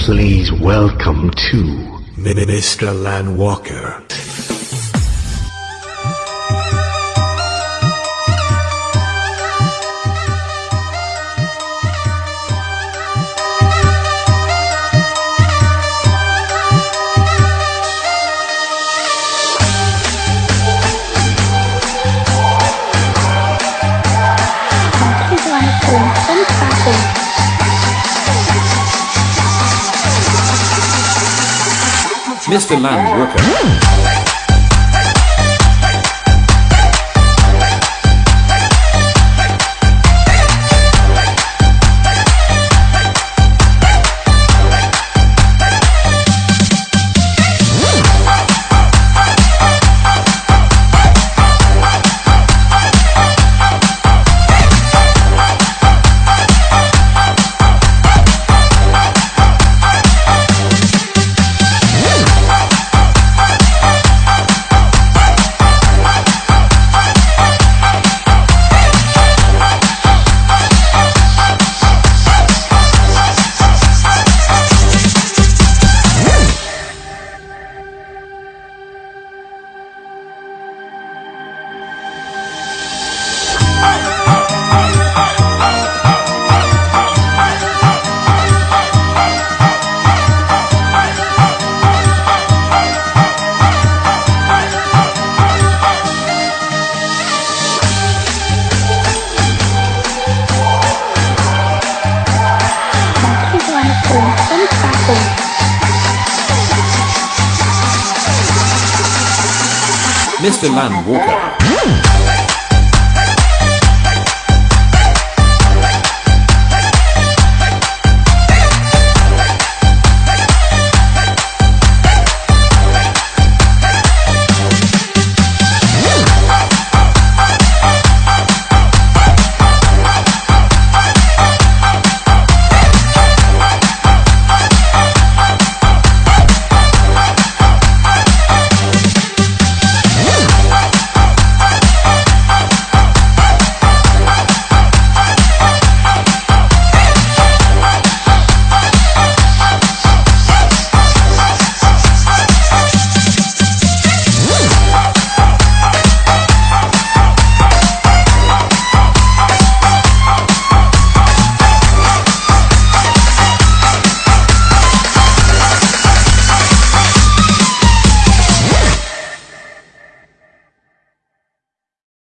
Please welcome to Mr. Lan Walker. Mr. Mr. Lan Walker.